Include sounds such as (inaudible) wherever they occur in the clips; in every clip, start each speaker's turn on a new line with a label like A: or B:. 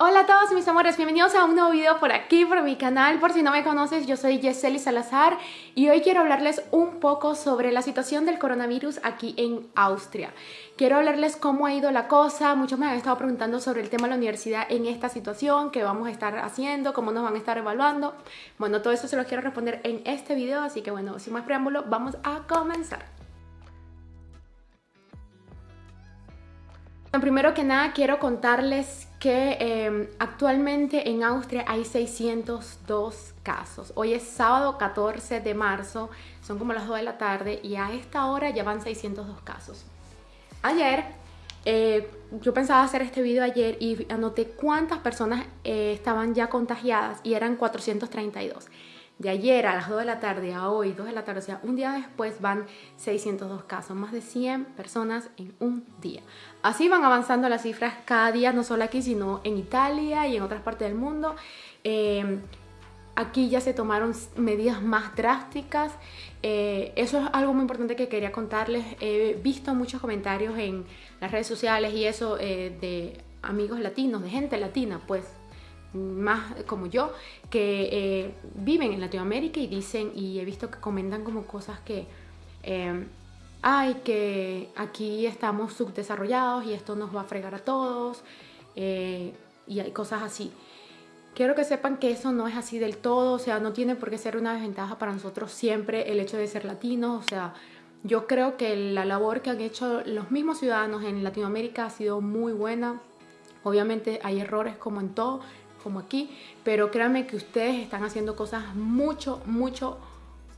A: Hola a todos mis amores, bienvenidos a un nuevo video por aquí, por mi canal. Por si no me conoces, yo soy Yeseli Salazar y hoy quiero hablarles un poco sobre la situación del coronavirus aquí en Austria. Quiero hablarles cómo ha ido la cosa. Muchos me han estado preguntando sobre el tema de la universidad en esta situación, qué vamos a estar haciendo, cómo nos van a estar evaluando. Bueno, todo eso se lo quiero responder en este video, así que bueno, sin más preámbulo, vamos a comenzar. Primero que nada quiero contarles que em, actualmente en Austria hay 602 casos. Hoy es sábado 14 de marzo, son como las 2 de la tarde y a esta hora ya van 602 casos. Ayer, eh, yo pensaba hacer este video ayer y anoté cuántas personas eh, estaban ya contagiadas y eran 432 de ayer a las 2 de la tarde a hoy, 2 de la tarde, o sea, un día después van 602 casos, más de 100 personas en un día. Así van avanzando las cifras cada día, no solo aquí, sino en Italia y en otras partes del mundo. Eh, aquí ya se tomaron medidas más drásticas. Eh, eso es algo muy importante que quería contarles. He visto muchos comentarios en las redes sociales y eso eh, de amigos latinos, de gente latina, pues más como yo, que eh, viven en Latinoamérica y dicen, y he visto que comentan como cosas que, eh, ay, que aquí estamos subdesarrollados y esto nos va a fregar a todos, eh, y hay cosas así. Quiero que sepan que eso no es así del todo, o sea, no tiene por qué ser una desventaja para nosotros siempre el hecho de ser latinos, o sea, yo creo que la labor que han hecho los mismos ciudadanos en Latinoamérica ha sido muy buena. Obviamente hay errores como en todo, como aquí, pero créanme que ustedes están haciendo cosas mucho, mucho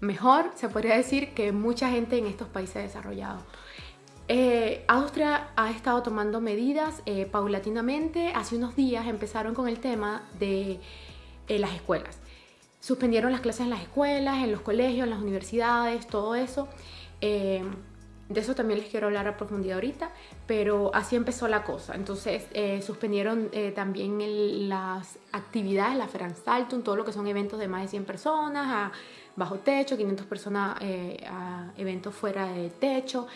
A: mejor, se podría decir, que mucha gente en estos países desarrollados. Eh, Austria ha estado tomando medidas eh, paulatinamente. Hace unos días empezaron con el tema de eh, las escuelas. Suspendieron las clases en las escuelas, en los colegios, en las universidades, todo eso. De eso también les quiero hablar a profundidad ahorita, pero así empezó la cosa. Entonces eh, suspendieron eh, también las actividades, la Veranstaltung, todo lo que son eventos de más de 100 personas, a bajo techo, 500 personas eh, a eventos fuera de techo.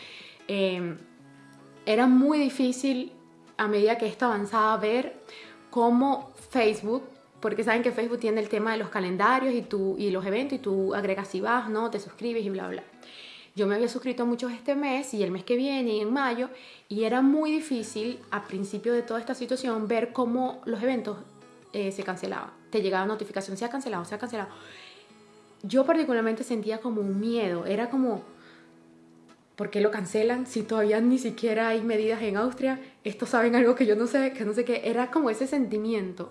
A: era muy difícil a medida que esto avanzaba ver cómo Facebook porque saben que Facebook tiene el tema de los calendarios y, tú, y los eventos y tú agregas si vas, ¿no? Te suscribes y bla, bla. Yo me había suscrito muchos este mes y el mes que viene y en mayo y era muy difícil a principio de toda esta situación ver cómo los eventos eh, se cancelaban. Te llegaba notificación, se ha cancelado, se ha cancelado. Yo particularmente sentía como un miedo, era como, ¿por qué lo cancelan si todavía ni siquiera hay medidas en Austria? Estos saben algo que yo no sé, que no sé qué, era como ese sentimiento.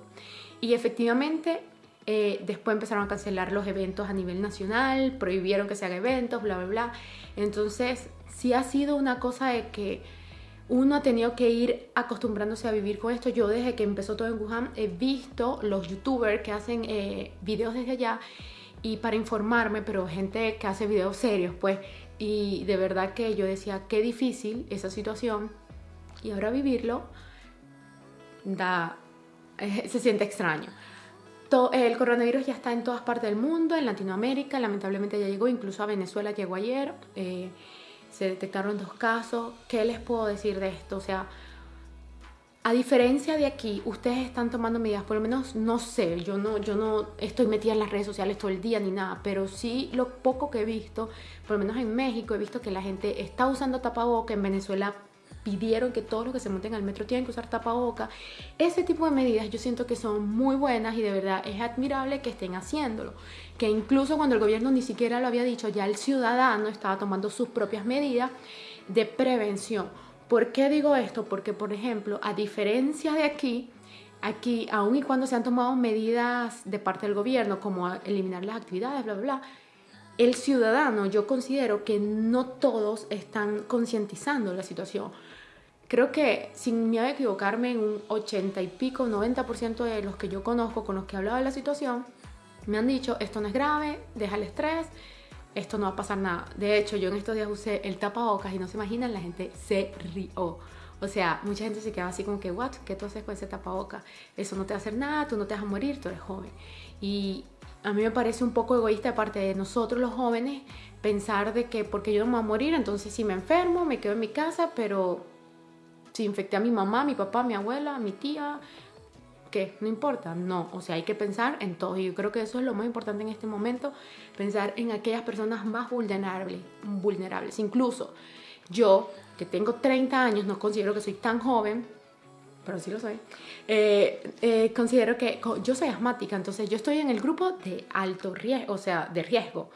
A: Y efectivamente eh, después empezaron a cancelar los eventos a nivel nacional, prohibieron que se hagan eventos, bla, bla, bla. Entonces, sí ha sido una cosa de que uno ha tenido que ir acostumbrándose a vivir con esto. Yo desde que empezó todo en Wuhan he visto los youtubers que hacen eh, videos desde allá y para informarme, pero gente que hace videos serios, pues. Y de verdad que yo decía, qué difícil esa situación. Y ahora vivirlo da, (laughs) se siente extraño el coronavirus ya está en todas partes del mundo, en Latinoamérica, lamentablemente ya llegó, incluso a Venezuela llegó ayer, eh, se detectaron dos casos. ¿Qué les puedo decir de esto? O sea, a diferencia de aquí, ustedes están tomando medidas, por lo menos no sé, yo no, yo no estoy metida en las redes sociales todo el día ni nada, pero sí lo poco que he visto, por lo menos en México he visto que la gente está usando tapaboca, en Venezuela pidieron que todos los que se monten al metro tienen que usar tapaboca. Ese tipo de medidas yo siento que son muy buenas y de verdad es admirable que estén haciéndolo. Que incluso cuando el gobierno ni siquiera lo había dicho, ya el ciudadano estaba tomando sus propias medidas de prevención. ¿Por qué digo esto? Porque, por ejemplo, a diferencia de aquí, aquí, aun y cuando se han tomado medidas de parte del gobierno, como eliminar las actividades, bla, bla, bla, el ciudadano, yo considero que no todos están concientizando la situación. Creo que, sin miedo a equivocarme, en un 80 y pico, 90% de los que yo conozco, con los que he hablado de la situación, me han dicho, esto no es grave, deja el estrés, esto no va a pasar nada. De hecho, yo en estos días usé el tapabocas y no se imaginan, la gente se rió. O sea, mucha gente se quedaba así como que, what, ¿qué tú haces con ese tapabocas? Eso no te va a hacer nada, tú no te vas a morir, tú eres joven. Y a mí me parece un poco egoísta de parte de nosotros los jóvenes pensar de que porque yo no me voy a morir, entonces si me enfermo, me quedo en mi casa, pero si infecté a mi mamá, mi papá, mi abuela, mi tía, ¿qué? No importa, no, o sea, hay que pensar en todo y yo creo que eso es lo más importante en este momento, pensar en aquellas personas más vulnerables, vulnerables. Incluso yo, que tengo 30 años, no considero que soy tan joven, pero sí lo soy, eh, eh, considero que yo soy asmática, entonces yo estoy en el grupo de alto riesgo, o sea, de riesgo.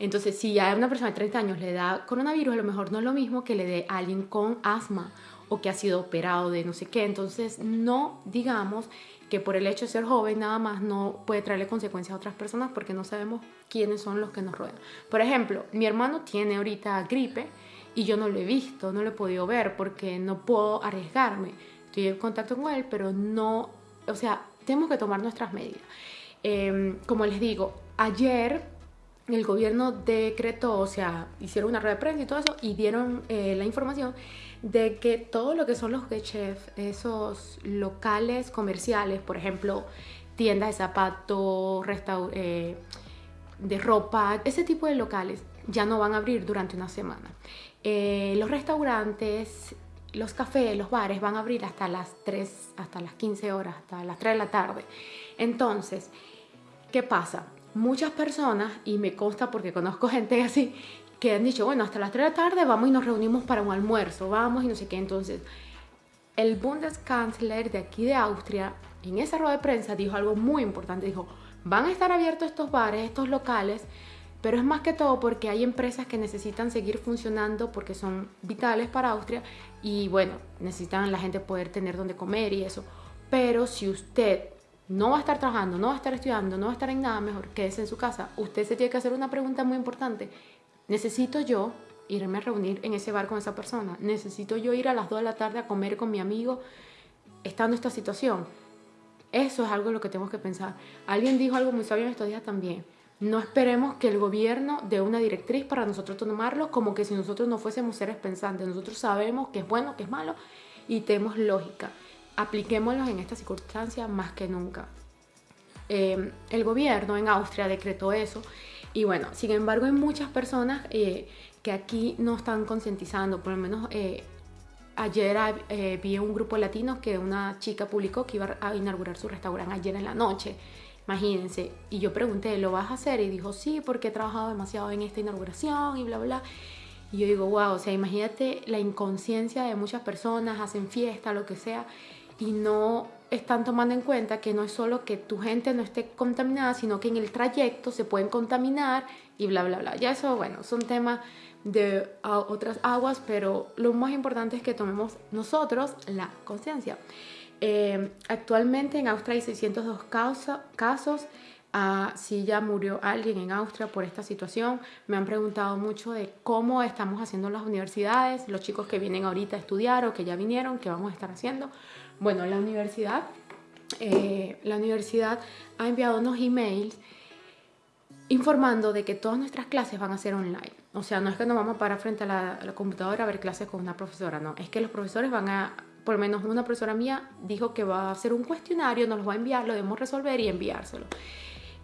A: Entonces, si a una persona de 30 años le da coronavirus, a lo mejor no es lo mismo que le dé a alguien con asma o que ha sido operado de no sé qué. Entonces, no digamos que por el hecho de ser joven nada más no puede traerle consecuencias a otras personas porque no sabemos quiénes son los que nos rodean. Por ejemplo, mi hermano tiene ahorita gripe y yo no lo he visto, no lo he podido ver porque no puedo arriesgarme. Estoy en contacto con él, pero no, o sea, tenemos que tomar nuestras medidas. Em, como les digo, ayer el gobierno decretó, o sea, hicieron una rueda de prensa y todo eso, y dieron eh, la información de que todo lo que son los chefs, esos locales comerciales, por ejemplo, tiendas de zapatos, eh, de ropa, ese tipo de locales ya no van a abrir durante una semana. Eh, los restaurantes, los cafés, los bares van a abrir hasta las 3, hasta las 15 horas, hasta las 3 de la tarde. Entonces, ¿qué pasa? Muchas personas, y me consta porque conozco gente (laughs) así, que han dicho, bueno, hasta las 3 de la tarde vamos y nos reunimos para un almuerzo, vamos y no sé qué. Entonces, el Bundeskanzler de aquí de Austria, en esa rueda de prensa, dijo algo muy importante. Dijo, van a estar abiertos estos bares, estos locales, pero es más que todo porque hay empresas que necesitan seguir funcionando porque son vitales para Austria y bueno, necesitan la gente poder tener donde comer y eso. Pero si usted no va a estar trabajando, no va a estar estudiando, no va a estar en nada mejor, que es en su casa, usted se tiene que hacer una pregunta muy importante. ¿Necesito yo irme a reunir en ese bar con esa persona? ¿Necesito yo ir a las 2 de la tarde a comer con mi amigo estando en esta situación? Eso es algo en lo que tenemos que pensar. Alguien dijo algo muy sabio en estos días también. No esperemos que el gobierno dé una directriz para nosotros tomarlo como que si nosotros no fuésemos seres pensantes. Nosotros sabemos que es bueno, que es malo y tenemos lógica apliquémoslos en esta circunstancia más que nunca. Eh, el gobierno en Austria decretó eso y bueno, sin embargo hay muchas personas eh, que aquí no están concientizando, por lo menos eh, ayer vi un grupo latino que una chica publicó que iba a inaugurar su restaurante ayer en la noche, imagínense, y yo pregunté, ¿lo vas a hacer? Y dijo, sí, porque he trabajado demasiado en esta inauguración y bla, bla. Y yo digo, wow, o sea, imagínate la inconsciencia de muchas personas, hacen fiesta, lo que sea, y no están tomando en cuenta que no es solo que tu gente no esté contaminada, sino que en el trayecto se pueden contaminar y bla, bla, bla. Ya eso, bueno, son temas de otras aguas, pero lo más importante es que tomemos nosotros la conciencia. Eh, actualmente en Austria hay 602 casos. Ah, si ya murió alguien en Austria por esta situación. Me han preguntado mucho de cómo estamos haciendo las universidades, los chicos que vienen ahorita a estudiar o que ya vinieron, qué vamos a estar haciendo. Bueno, la universidad, eh, la universidad ha enviado unos emails informando de que todas nuestras clases van a ser online. O sea, no es que nos vamos a parar frente a la, computadora a ver clases con una profesora, no. Es que los profesores van a, por lo menos una profesora mía dijo que va a hacer un cuestionario, nos lo va a enviar, lo debemos resolver y enviárselo.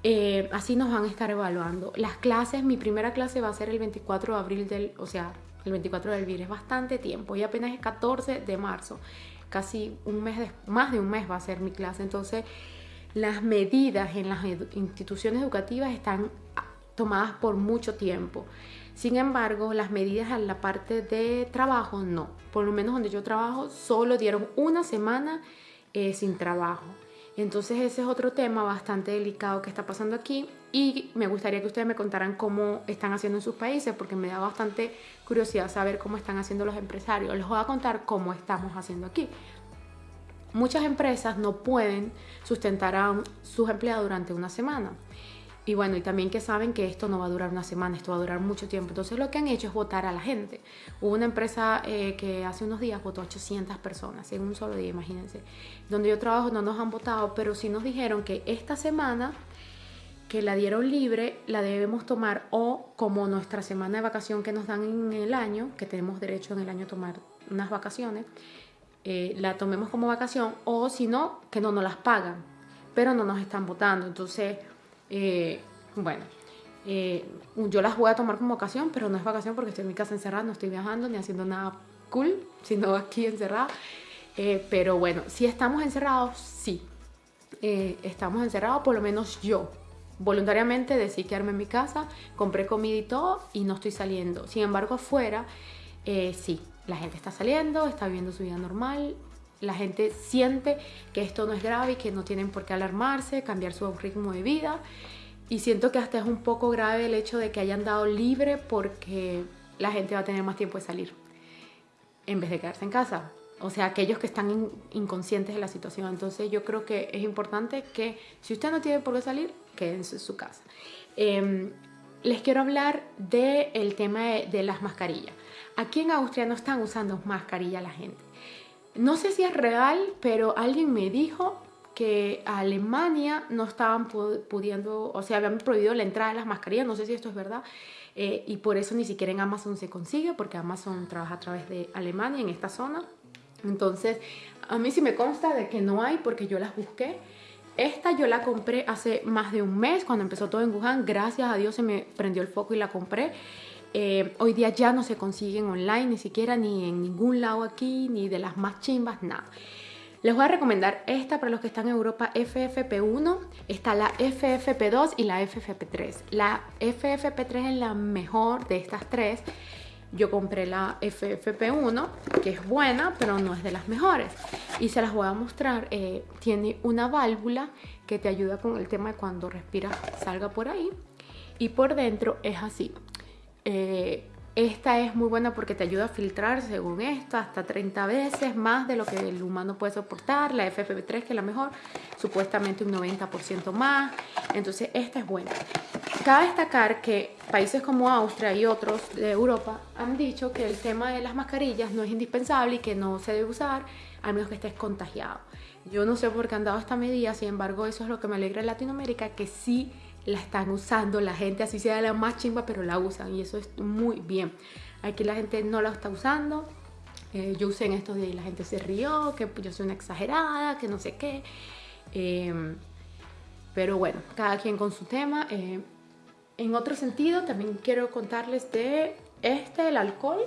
A: Eh, así nos van a estar evaluando. Las clases, mi primera clase va a ser el 24 de abril del, o sea, el 24 de abril, es bastante tiempo y apenas es 14 de marzo casi un mes, más de un mes va a ser mi clase. Entonces, las medidas en las instituciones educativas están tomadas por mucho tiempo. Sin embargo, las medidas en la parte de trabajo no. Por lo menos donde yo trabajo, solo dieron una semana eh, sin trabajo. Entonces ese es otro tema bastante delicado que está pasando aquí y me gustaría que ustedes me contaran cómo están haciendo en sus países porque me da bastante curiosidad saber cómo están haciendo los empresarios. Les voy a contar cómo estamos haciendo aquí. Muchas empresas no pueden sustentar a sus empleados durante una semana. Y bueno, y también que saben que esto no va a durar una semana, esto va a durar mucho tiempo. Entonces lo que han hecho es votar a la gente. Hubo una empresa eh, que hace unos días votó a 800 personas en un solo día, imagínense. Donde yo trabajo no nos han votado, pero sí nos dijeron que esta semana que la dieron libre la debemos tomar o como nuestra semana de vacación que nos dan en el año, que tenemos derecho en el año a tomar unas vacaciones, eh, la tomemos como vacación o si no, que no nos las pagan, pero no nos están votando. Entonces eh, bueno, eh, yo las voy a tomar como vacación, pero no es vacación porque estoy en mi casa encerrada, no estoy viajando ni haciendo nada cool, sino aquí encerrada. Eh, pero bueno, si estamos encerrados, sí. estamos encerrados, por lo menos yo. Voluntariamente decidí quedarme en mi casa, compré comida y todo y no estoy saliendo. Sin embargo, afuera, eh, sí, la gente está saliendo, está viviendo su vida normal, la gente siente que esto no es grave y que no tienen por qué alarmarse, cambiar su ritmo de vida. Y siento que hasta es un poco grave el hecho de que hayan dado libre porque la gente va a tener más tiempo de salir en vez de quedarse en casa. O sea, aquellos que están inconscientes de la situación. Entonces yo creo que es importante que si usted no tiene por qué salir, quédense en su casa. Em, les quiero hablar del tema de, de, las mascarillas. Aquí en Austria no están usando mascarilla la gente. No sé si es real, pero alguien me dijo que a Alemania no estaban pudiendo, o sea, habían prohibido la entrada de las mascarillas, no sé si esto es verdad, eh, y por eso ni siquiera en Amazon se consigue, porque Amazon trabaja a través de Alemania en esta zona. Entonces, a mí sí me consta de que no hay porque yo las busqué. Esta yo la compré hace más de un mes, cuando empezó todo en Wuhan. Gracias a Dios se me prendió el foco y la compré. Eh, hoy día ya no se consiguen online, ni siquiera ni en ningún lado aquí, ni de las más chimbas, nada. Les voy a recomendar esta para los que están en Europa, FFP1, está la FFP2 y la FFP3. La FFP3 es la mejor de estas tres. Yo compré la FFP1, que es buena, pero no es de las mejores. Y se las voy a mostrar. Eh, tiene una válvula que te ayuda con el tema de cuando respiras salga por ahí. Y por dentro es así. Eh, esta es muy buena porque te ayuda a filtrar, según esto, hasta 30 veces más de lo que el humano puede soportar. La FFP3, que es la mejor, supuestamente un 90% más. Entonces, esta es buena. Cabe destacar que países como Austria y otros de Europa han dicho que el tema de las mascarillas no es indispensable y que no se debe usar al menos que estés contagiado. Yo no sé por qué han dado esta medida, sin embargo, eso es lo que me alegra en Latinoamérica, que sí la están usando, la gente así sea la más chimba, pero la usan y eso es muy bien. Aquí la gente no la está usando. Eh, yo usé en estos días y la gente se rió, que yo soy una exagerada, que no sé qué. Em, pero bueno, cada quien con su tema. Eh, en otro sentido, también quiero contarles de este, el alcohol.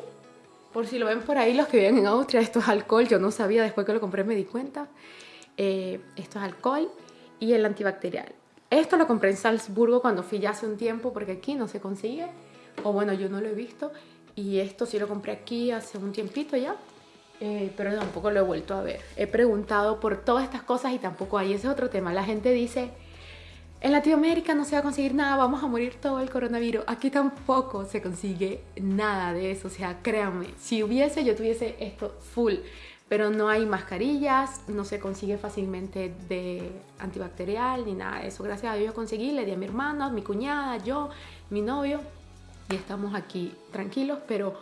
A: Por si lo ven por ahí los que viven en Austria, esto es alcohol. Yo no sabía, después que lo compré me di cuenta. Eh, esto es alcohol y el antibacterial. Esto lo compré en Salzburgo cuando fui ya hace un tiempo porque aquí no se consigue. O bueno, yo no lo he visto. Y esto sí lo compré aquí hace un tiempito ya. Eh, pero tampoco lo he vuelto a ver. He preguntado por todas estas cosas y tampoco hay. Ese es otro tema. La gente dice, en Latinoamérica no se va a conseguir nada, vamos a morir todo el coronavirus. Aquí tampoco se consigue nada de eso. O sea, créanme, si hubiese, yo tuviese esto full pero no hay mascarillas, no se consigue fácilmente de antibacterial ni nada de eso. Gracias a Dios yo conseguí, le di a mi hermana, a mi cuñada, yo, mi novio y estamos aquí tranquilos, pero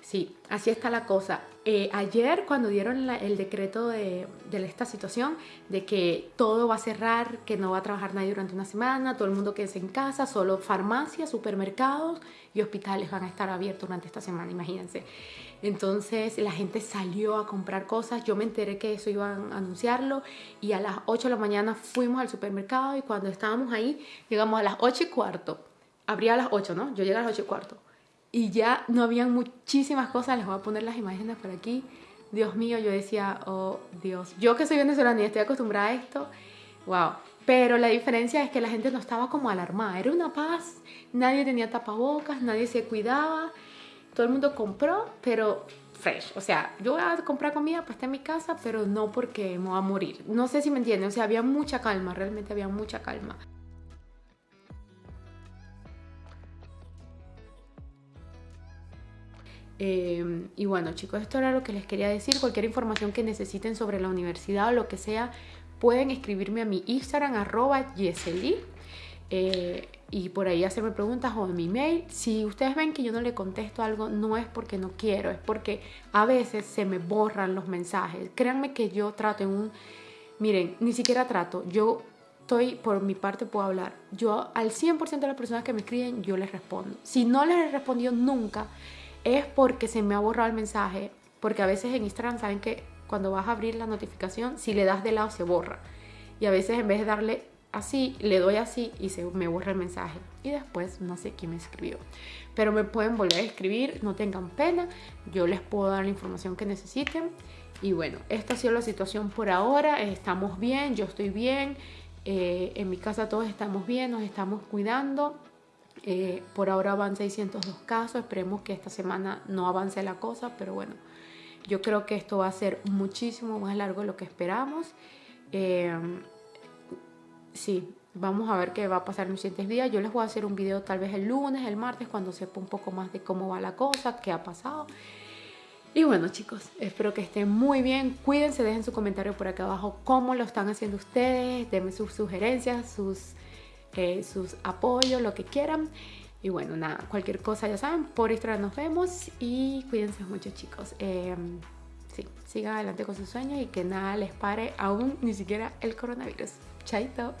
A: sí, así está la cosa. Eh, ayer cuando dieron el decreto de, de, esta situación, de que todo va a cerrar, que no va a trabajar nadie durante una semana, todo el mundo quede en casa, solo farmacias, supermercados y hospitales van a estar abiertos durante esta semana, imagínense. Entonces la gente salió a comprar cosas, yo me enteré que eso iban a anunciarlo y a las 8 de la mañana fuimos al supermercado y cuando estábamos ahí llegamos a las 8 y cuarto, abría a las 8, ¿no? Yo llegué a las 8 y cuarto y ya no habían muchísimas cosas, les voy a poner las imágenes por aquí. Dios mío, yo decía, oh Dios, yo que soy venezolana y estoy acostumbrada a esto, wow. Pero la diferencia es que la gente no estaba como alarmada, era una paz, nadie tenía tapabocas, nadie se cuidaba todo el mundo compró, pero fresh. O sea, yo voy a comprar comida pues está en mi casa, pero no porque me voy a morir. No sé si me entienden, o sea, había mucha calma, realmente había mucha calma. Eh, y bueno chicos, esto era lo que les quería decir. Cualquier información que necesiten sobre la universidad o lo que sea, pueden escribirme a mi Instagram, arroba Yeseli. Eh, y por ahí hacerme preguntas o en mi mail. Si ustedes ven que yo no le contesto algo, no es porque no quiero, es porque a veces se me borran los mensajes. Créanme que yo trato en un... Miren, ni siquiera trato. Yo estoy, por mi parte puedo hablar. Yo al 100% de las personas que me escriben, yo les respondo. Si no les he respondido nunca, es porque se me ha borrado el mensaje. Porque a veces en Instagram saben que cuando vas a abrir la notificación, si le das de lado se borra. Y a veces en vez de darle así, le doy así y se me borra el mensaje. Y después no sé quién me escribió. Pero me pueden volver a escribir, no tengan pena. Yo les puedo dar la información que necesiten. Y bueno, esta ha sido la situación por ahora. Estamos bien, yo estoy bien. Eh, en mi casa todos estamos bien, nos estamos cuidando. Eh, por ahora van 602 casos. Esperemos que esta semana no avance la cosa, pero bueno, yo creo que esto va a ser muchísimo más largo de lo que esperamos. Eh, sí, vamos a ver qué va a pasar en los siguientes días. Yo les voy a hacer un video tal vez el lunes, el martes, cuando sepa un poco más de cómo va la cosa, qué ha pasado. Y bueno chicos, espero que estén muy bien. Cuídense, dejen su comentario por acá abajo cómo lo están haciendo ustedes. Denme sus sugerencias, sus, eh, sus apoyos, lo que quieran. Y bueno, nada, cualquier cosa ya saben, por Instagram nos vemos y cuídense mucho chicos. Eh, sí, sigan adelante con sus sueños y que nada les pare aún ni siquiera el coronavirus. Chaito.